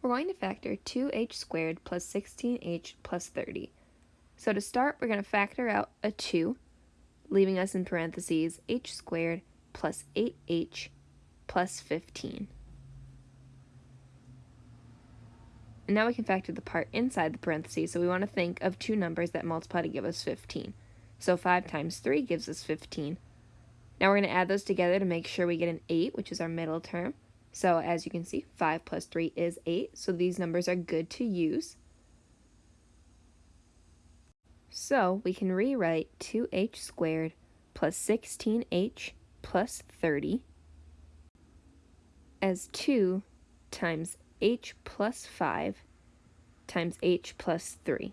We're going to factor 2h squared plus 16h plus 30. So to start, we're going to factor out a 2, leaving us in parentheses h squared plus 8h plus 15. And now we can factor the part inside the parentheses, so we want to think of two numbers that multiply to give us 15. So 5 times 3 gives us 15. Now we're going to add those together to make sure we get an 8, which is our middle term. So as you can see, 5 plus 3 is 8, so these numbers are good to use. So we can rewrite 2h squared plus 16h plus 30 as 2 times h plus 5 times h plus 3.